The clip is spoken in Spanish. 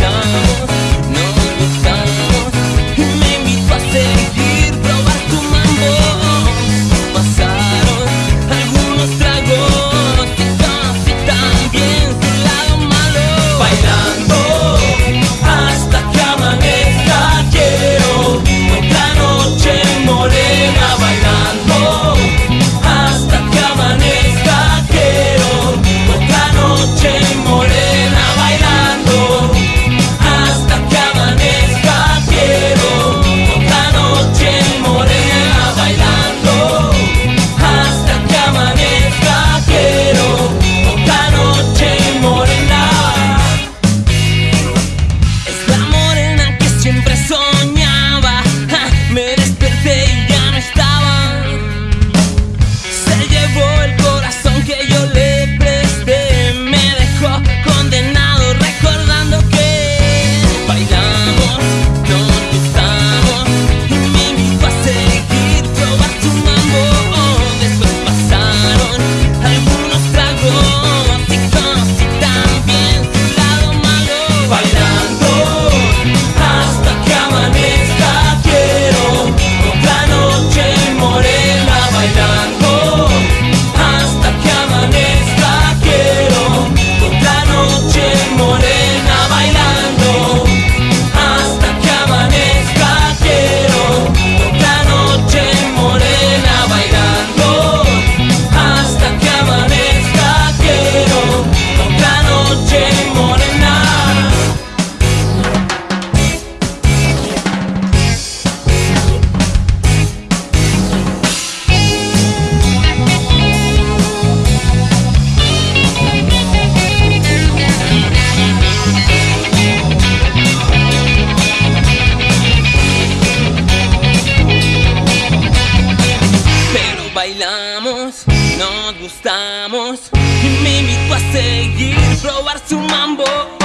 young bailamos, nos gustamos y me invitó a seguir, probar su mambo.